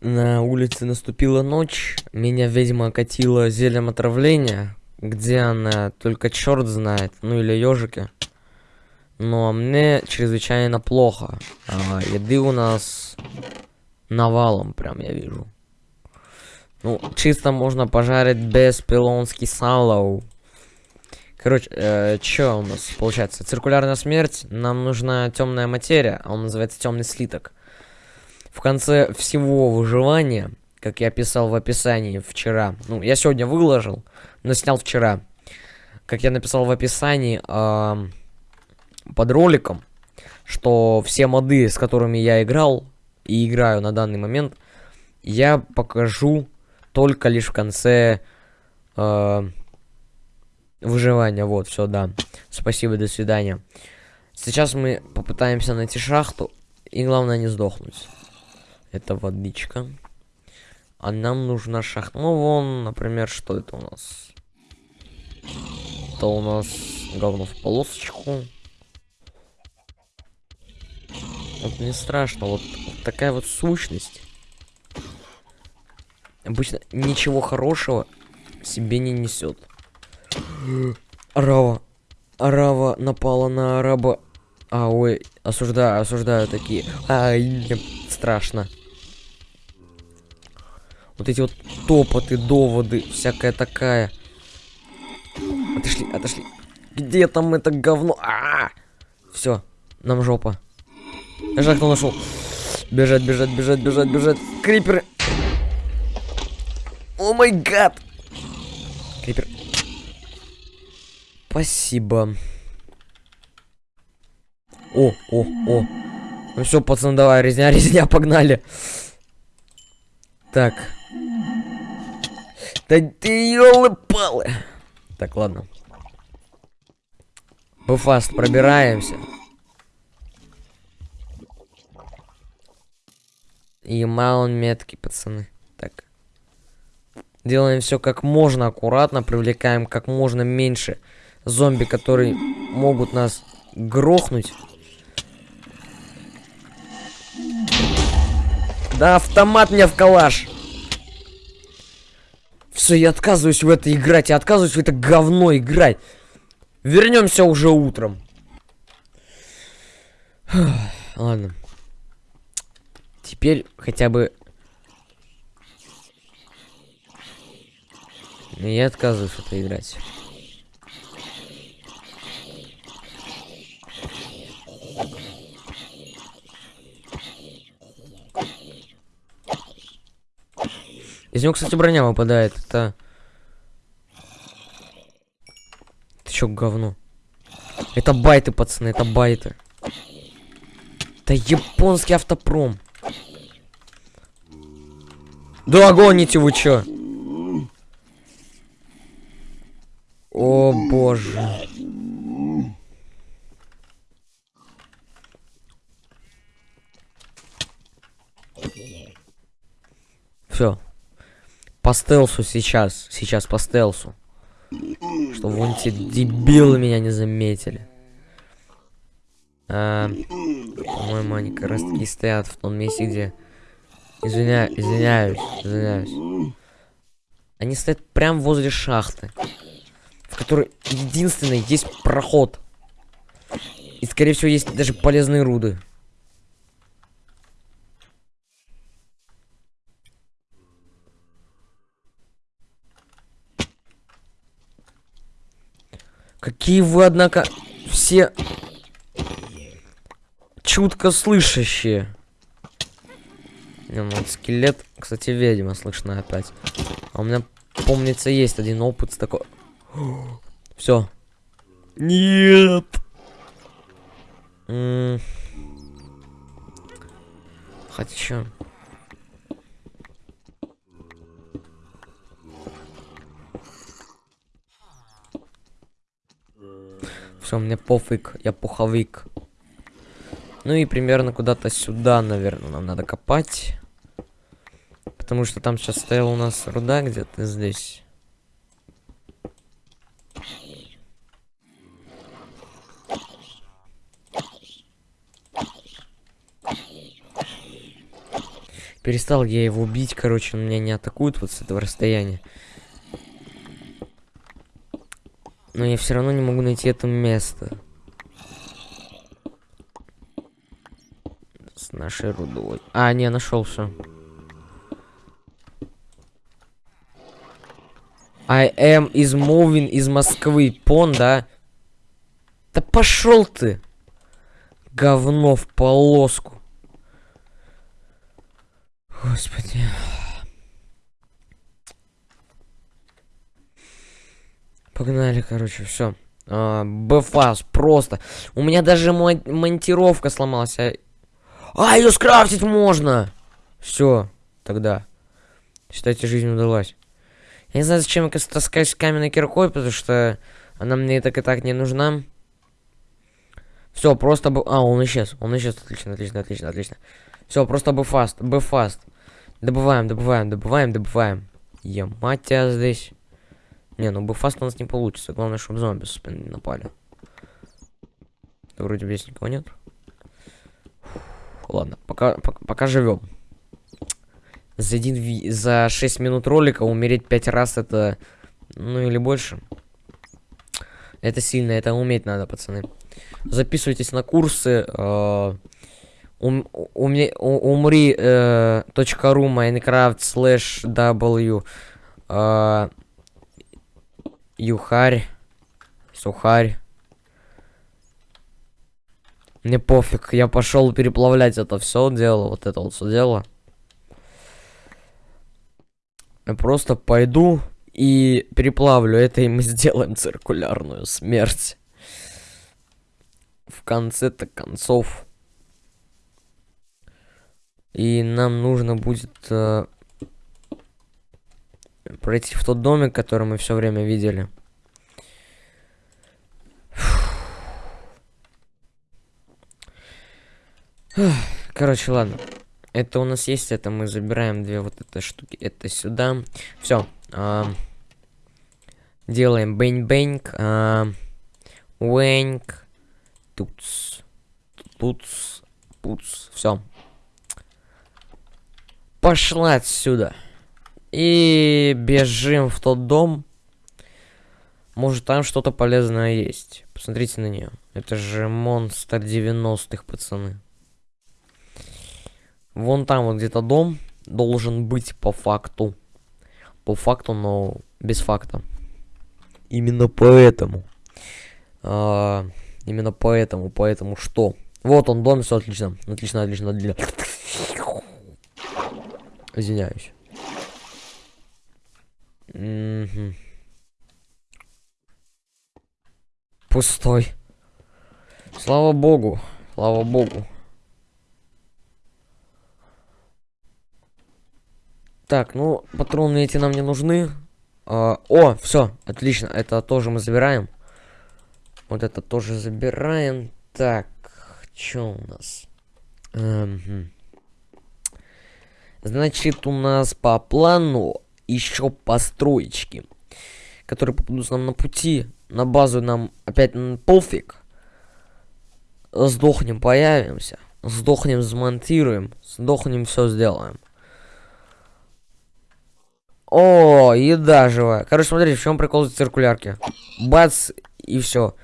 На улице наступила ночь, меня ведьма окатила зельем отравления, где она только черт знает, ну или ежики. Но мне чрезвычайно плохо. А, еды у нас навалом, прям я вижу. Ну, чисто можно пожарить без пилонский салоу. Короче, э, что у нас получается? Циркулярная смерть. Нам нужна темная материя, а он называется темный слиток. В конце всего выживания, как я писал в описании вчера, ну, я сегодня выложил, но снял вчера. Как я написал в описании э, под роликом, что все моды, с которыми я играл и играю на данный момент, я покажу только лишь в конце э, выживания. Вот, все, да. Спасибо, до свидания. Сейчас мы попытаемся найти шахту, и главное не сдохнуть. Это водичка. А нам нужна шахта. Ну, вон, например, что это у нас? Это у нас говно в полосочку. Вот не страшно, вот, вот такая вот сущность. Обычно ничего хорошего себе не несет. Арава. Арава напала на араба. А, ой, осуждаю, осуждаю такие. Ай, страшно. Вот эти вот топоты, доводы, всякая такая. Отошли, отошли. Где там это говно? А, -а, -а! Все, нам жопа. Я же кто нашел. Бежать, бежать, бежать, бежать, бежать. Криперы. О май гад. Крипер. Спасибо. О, о, о. Ну все, пацаны, давай, резня, резня, погнали. Так. Да ты елы-палы. Так, ладно. Мы фаст пробираемся. И маун метки, пацаны. Так. Делаем все как можно аккуратно, привлекаем как можно меньше зомби, которые могут нас грохнуть. Да автомат мне в калаш. Все, я отказываюсь в это играть. Я отказываюсь в это говно играть. Вернемся уже утром. Ладно. Теперь хотя бы... Я отказываюсь это играть. Из него, кстати, броня выпадает. Это... Это чё, говно? Это байты, пацаны, это байты. Это японский автопром. Да гоните вы чё? О боже. Все. По стелсу сейчас. Сейчас по стелсу. Чтобы вон те дебилы меня не заметили. А, По-моему, они как раз таки стоят в том месте, где... Извиня... Извиняюсь, извиняюсь. Они стоят прямо возле шахты. В которой единственный есть проход. И, скорее всего, есть даже полезные руды. Какие вы, однако, все чутко слышащие. Ну, скелет, кстати, ведьма слышно опять. А у меня, помнится, есть один опыт с такой... Все. Нет. М Хотя... Все, мне пофиг, я пуховик. Ну и примерно куда-то сюда, наверное, нам надо копать. Потому что там сейчас стояла у нас руда где-то здесь. Перестал я его бить, короче, он меня не атакует вот с этого расстояния. Но я все равно не могу найти это место. С нашей рудой. А, не, нашел все. I am is moving из Москвы. Пон, да? Да пошел ты! Говно в полоску. Господи. Погнали, короче, все. А, Бфас, просто. У меня даже мон монтировка сломалась. А, а ее скрафтить можно! Все, тогда. Считайте, жизнь удалась. Я не знаю, зачем я таскаюсь каменной киркой, потому что она мне так и так не нужна. Все, просто бы... А, он исчез. Он исчез. Отлично, отлично, отлично, отлично. Все, просто. Бы фаст. Добываем, добываем, добываем, добываем. Я мать тебя здесь. Не, ну бы фаст у нас не получится. Главное, чтобы зомби не напали. Вроде здесь никого нет. Фу, ладно, пока, пока, пока живем. За, один, за 6 минут ролика умереть 5 раз это... Ну или больше. Это сильно, это уметь надо, пацаны. Записывайтесь на курсы. Э, ум, уме, умри э, .ру Minecraft slash w э, Юхарь. Сухарь. Мне пофиг, я пошел переплавлять это все дело, вот это вот все дело. Я просто пойду и переплавлю это, и мы сделаем циркулярную смерть. В конце-то концов. И нам нужно будет э, пройти в тот домик, который мы все время видели. Короче, ладно. Это у нас есть, это мы забираем две вот эти штуки. Это сюда. Все. А, делаем бэнь-бэнг. А, Уэнк. Туц. Туц. Пуц. Все. Пошла отсюда. И бежим в тот дом. Может там что-то полезное есть. Посмотрите на нее. Это же монстр 90-х, пацаны. Вон там вот где-то дом должен быть по факту. По факту, но без факта. Именно поэтому. А, именно поэтому, поэтому что? Вот он, дом, все отлично. Отлично, отлично, отлично. Извиняюсь. Угу. Пустой. Слава богу. Слава богу. Так, ну, патроны эти нам не нужны. А, о, все, отлично. Это тоже мы забираем. Вот это тоже забираем. Так, что у нас? Эм, Значит, у нас по плану еще построечки, которые попадутся нам на пути. На базу нам опять пофиг. Сдохнем, появимся. Сдохнем, смонтируем. Сдохнем, все сделаем. О, еда живая. Короче, смотрите, в чем прикол циркулярки. Бац, и все.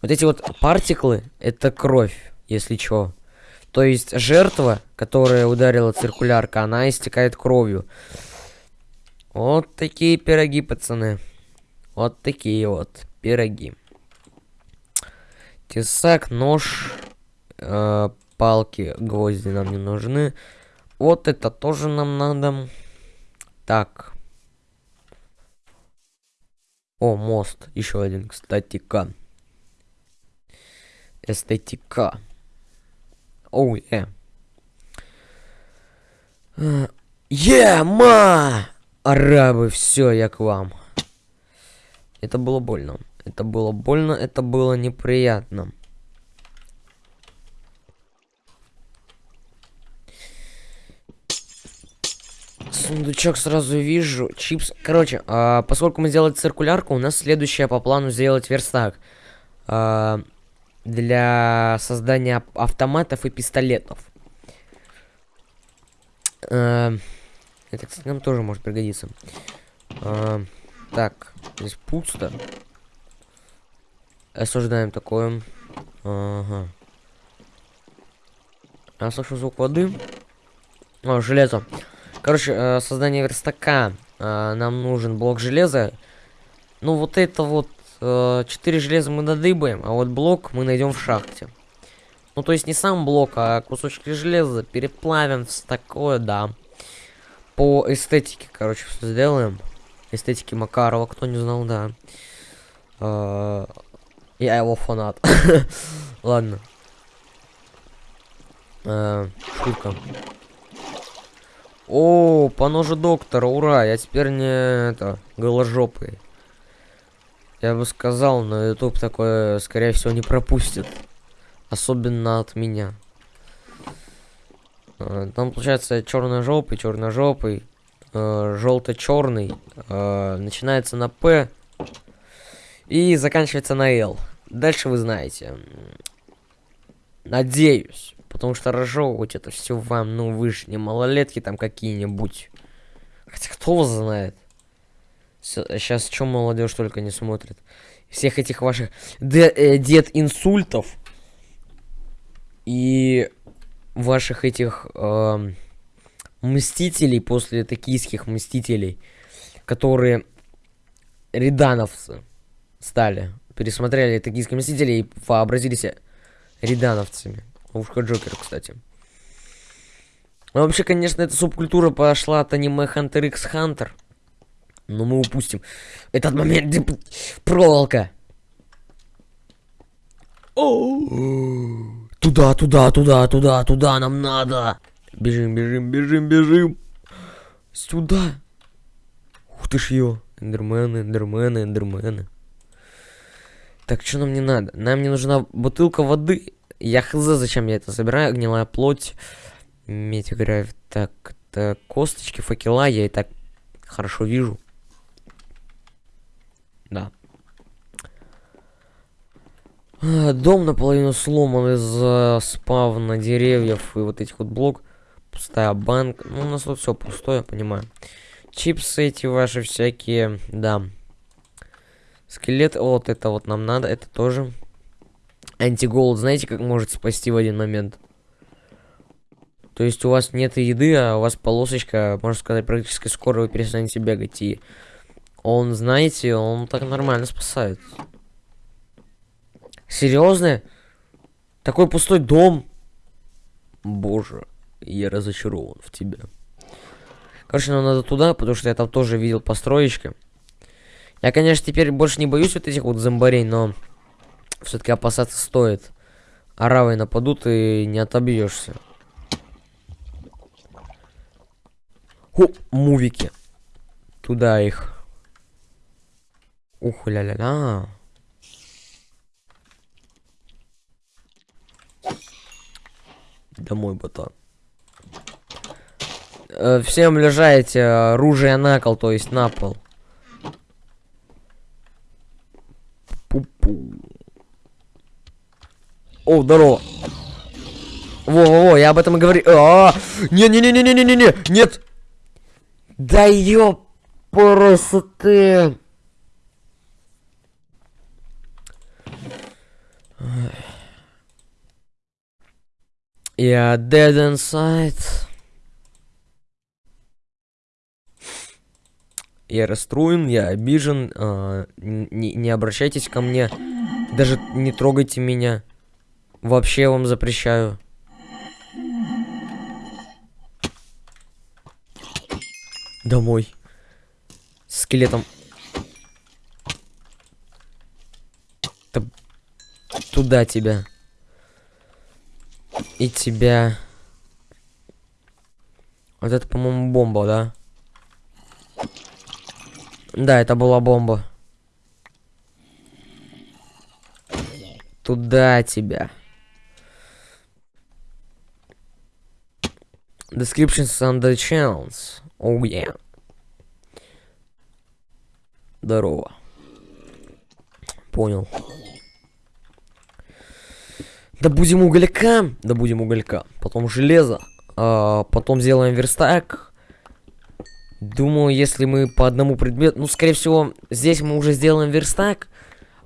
Вот эти вот партиклы, это кровь, если что. То есть жертва, которая ударила циркулярка, она истекает кровью. Вот такие пироги, пацаны. Вот такие вот пироги. Тесак, нож, э, палки, гвозди нам не нужны. Вот это тоже нам надо. Так. О, мост. Еще один, кстати, ка. Эстетика. Оу, е. Е, ма! Арабы, все, я к вам. Это было больно. Это было больно, это было неприятно. Сундучок сразу вижу. Чипс. Короче, а, поскольку мы сделали циркулярку, у нас следующее по плану сделать верстак. А, для создания автоматов и пистолетов. Э, это, кстати, нам тоже может пригодиться. Э, так, здесь пусто. Осуждаем такое. Ага. Я слышу звук воды. О, железо. Короче, э, создание верстака. Э, нам нужен блок железа. Ну, вот это вот... Э, 4 железа мы надыбаем, а вот блок мы найдем в шахте. Ну, то есть не сам блок, а кусочки железа переплавим в такое, да. По эстетике, короче, все сделаем. Эстетики Макарова, кто не знал, да. Э, я его фанат. Ладно. Э, шутка. О, по ножу доктора, ура! Я теперь не это голожопый. Я бы сказал, но YouTube такое, скорее всего, не пропустит. Особенно от меня. Э, там получается черно-жопый, черно-жопый, э, желто-черный. Э, начинается на П и заканчивается на Л. Дальше вы знаете. Надеюсь. Потому что разжевывать это все вам, ну вы же не малолетки там какие-нибудь. Хотя кто вас знает. Сейчас чем молодежь только не смотрит. Всех этих ваших э, дед инсультов и ваших этих э, мстителей после токийских мстителей, которые редановцы стали пересмотрели токийские мстители и вообразили себя редановцами. Ушко Джокер, кстати. Ну, вообще, конечно, эта субкультура пошла от аниме Hunter x Hunter. Но мы упустим этот момент, проволока. Туда, туда, туда, туда, туда нам надо. Бежим, бежим, бежим, бежим. Сюда. Ух ты ж ее. Эндермены, эндермены, эндермены. Так, что нам не надо? Нам не нужна бутылка воды. Я хз, зачем я это собираю. Гнилая плоть. Медь играет. Так, это косточки, факела. Я и так хорошо вижу. Да. А, дом наполовину сломан из-за спавна деревьев и вот этих вот блок. Пустая банка. Ну, у нас тут все пустое, понимаю. Чипсы эти ваши всякие, да. Скелет, вот это вот нам надо, это тоже. Антиголд, знаете, как может спасти в один момент? То есть у вас нет еды, а у вас полосочка, можно сказать, практически скоро вы перестанете бегать. И он, знаете, он так нормально спасает. Серьезно? Такой пустой дом? Боже, я разочарован в тебе. Короче, нам надо туда, потому что я там тоже видел построечки. Я, конечно, теперь больше не боюсь вот этих вот зомбарей, но все-таки опасаться стоит. Аравы нападут и не отобьешься. Ху, мувики. Туда их. Ух, ля-ля-ля. Домой, ботан. Э, всем лежайте оружие на кол, то есть на пол. Пу-пу. О, здорово. Во-во-во, я об этом и говорю. А, не-не-не-не-не-не-не, нет. Да ёп, просто ты. Я dead inside. Я расстроен, я обижен. Э, не, не обращайтесь ко мне. Даже не трогайте меня. Вообще вам запрещаю. Домой. С скелетом. Т туда тебя. И тебя. Вот это, по-моему, бомба, да? Да, это была бомба. Туда тебя. Descriptions on the channels. Oh yeah. Здорово. Понял. Да будем уголька. Да будем уголька. Потом железо. а, потом сделаем верстак. Думаю, если мы по одному предмету... Ну, скорее всего, здесь мы уже сделаем верстак.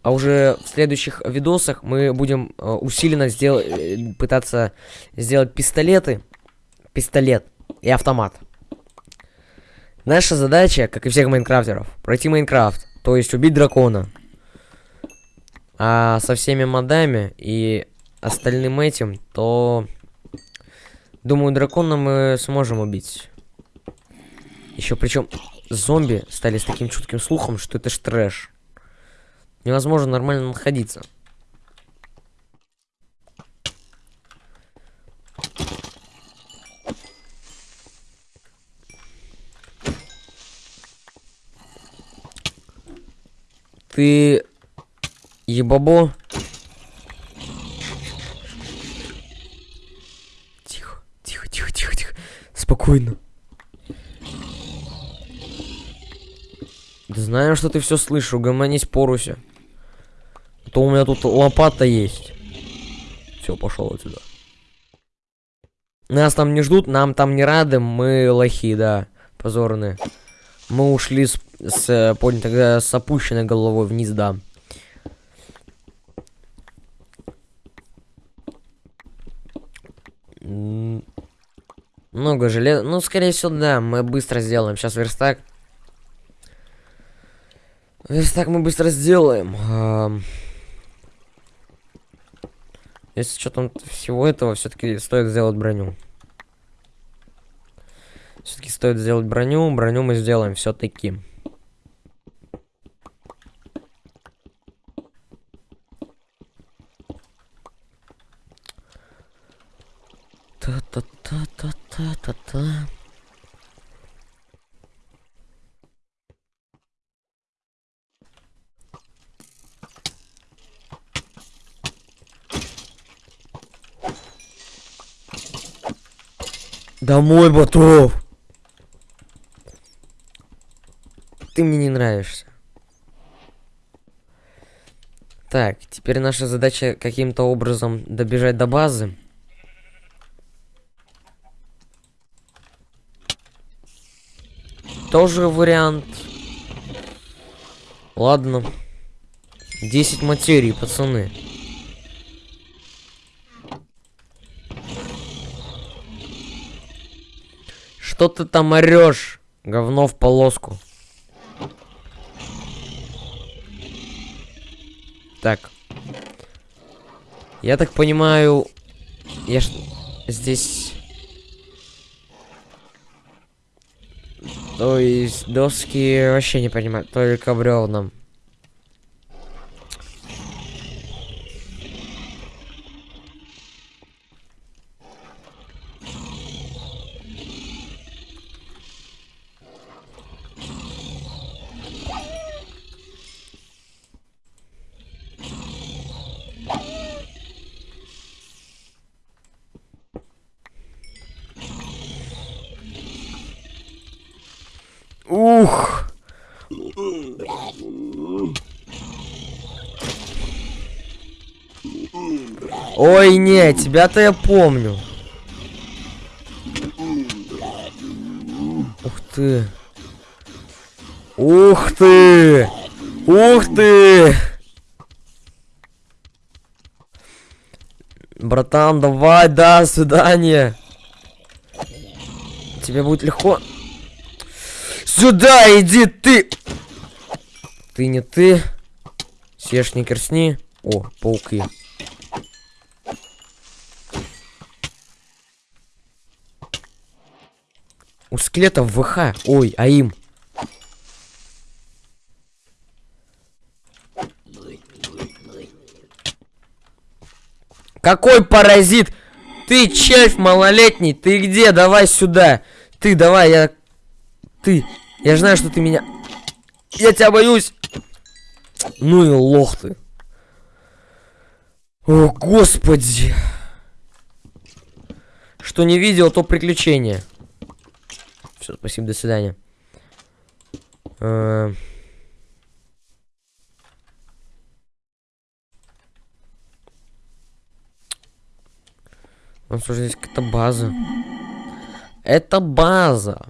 А уже в следующих видосах мы будем э, усиленно сдел... э, пытаться сделать пистолеты. Пистолет и автомат. Наша задача, как и всех майнкрафтеров, пройти Майнкрафт. То есть убить дракона. А со всеми модами и остальным этим, то... Думаю, дракона мы сможем убить. Еще причем зомби стали с таким чутким слухом, что это ж трэш. Невозможно нормально находиться. Ты ебабо? Спокойно. Знаю, что ты все слышишь, угомонись поруся. А то у меня тут лопата есть. Все, пошел отсюда. Нас там не ждут, нам там не рады, мы лохи, да, позорные. Мы ушли с, с, понял, тогда с опущенной головой вниз, да. М, Много железа. Ну, скорее всего, да, мы быстро сделаем. Сейчас верстак. Верстак мы быстро сделаем. Если с учетом всего этого, все-таки стоит сделать броню. Все-таки стоит сделать броню. Броню мы сделаем все-таки. Та-та-та-та-та-та-та. Домой, Батов! Ты мне не нравишься. Так, теперь наша задача каким-то образом добежать до базы. Тоже вариант. Ладно. 10 материй, пацаны. Что ты там орешь? Говно в полоску. Так. Я так понимаю, я ж здесь... То есть доски вообще не понимаю, только бревном. Ух! Ой, не, тебя-то я помню. Ух ты. Ух ты! Ух ты! Братан, давай, до свидания. Тебе будет легко. Сюда иди ты! Ты не ты. Съешь не керсни. О, пауки. У скелетов ВХ. Ой, а им. Какой паразит? Ты червь малолетний, ты где? Давай сюда. Ты давай, я... Ты. Я знаю, что ты меня... Я тебя боюсь. Ну и лох ты. О, господи. Что не видел, то приключение. Все, спасибо, до свидания. Э, У нас уже здесь какая-то база. Это база.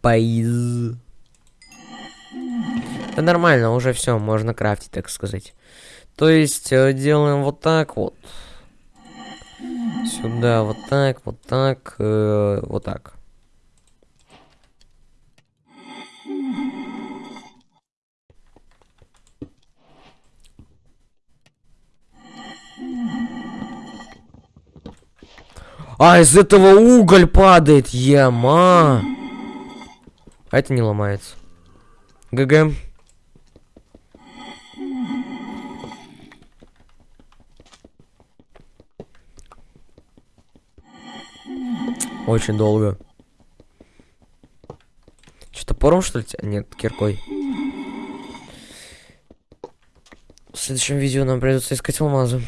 Байз. Да нормально, уже все, можно крафтить, так сказать. То есть э, делаем вот так вот. Сюда вот так, вот так, э, вот так. А, из этого уголь падает, яма. А это не ломается. ГГ. Очень долго. Что, топором, что ли? Нет, киркой. В следующем видео нам придется искать алмазы.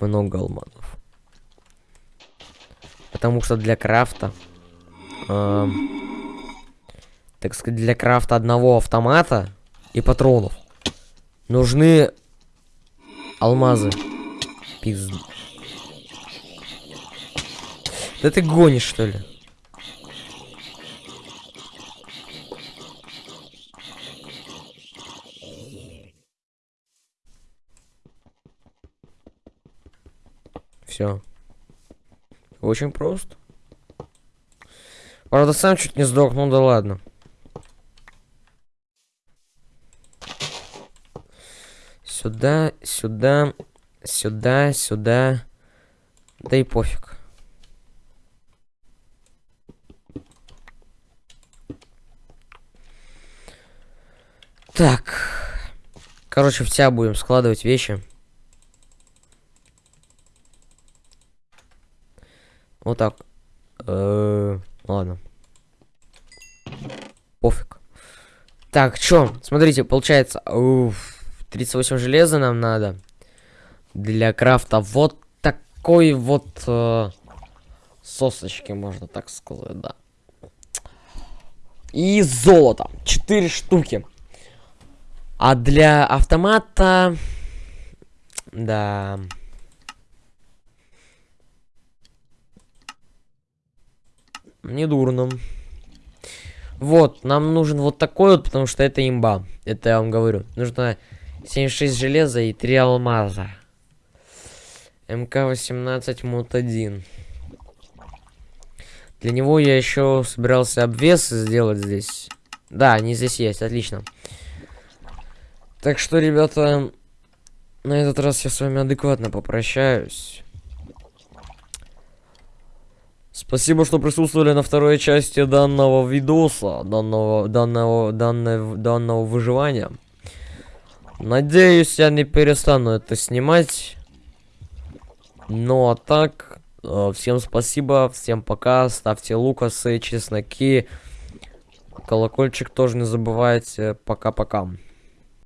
Много алмазов. Потому что для крафта... Э, так сказать, для крафта одного автомата и патронов нужны алмазы. Пизд. Да ты гонишь, что ли? Все. Очень просто. Правда, сам чуть не сдох, ну да ладно. Сюда, сюда, сюда, сюда. Да и пофиг. Так. Короче, в тебя будем складывать вещи. Вот так. Э ладно. Пофиг. Так, чё? Смотрите, получается... Уф, 38 железа нам надо. Для крафта вот такой вот... Э сосочки, можно так сказать, да. И золото. 4 штуки. А для автомата... Да... Не дурно. Вот, нам нужен вот такой вот, потому что это имба. Это я вам говорю. Нужно 76 железа и 3 алмаза. МК-18 мут 1. Для него я еще собирался обвес сделать здесь. Да, они здесь есть, отлично. Так что, ребята, на этот раз я с вами адекватно попрощаюсь. Спасибо, что присутствовали на второй части данного видоса, данного, данного, данного, данного выживания. Надеюсь, я не перестану это снимать. Ну а так, э, всем спасибо, всем пока, ставьте лукасы, чесноки, колокольчик тоже не забывайте, пока-пока.